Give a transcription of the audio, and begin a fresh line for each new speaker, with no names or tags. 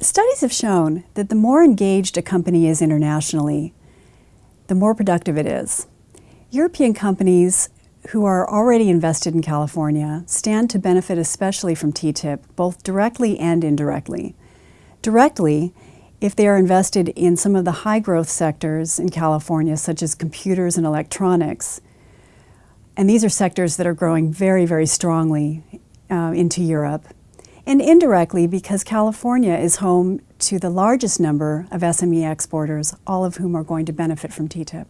Studies have shown that the more engaged a company is internationally, the more productive it is. European companies who are already invested in California stand to benefit especially from TTIP, both directly and indirectly. Directly, if they are invested in some of the high growth sectors in California, such as computers and electronics, and these are sectors that are growing very, very strongly uh, into Europe, and indirectly because California is home to the largest number of SME exporters, all of whom are going to benefit from TTIP.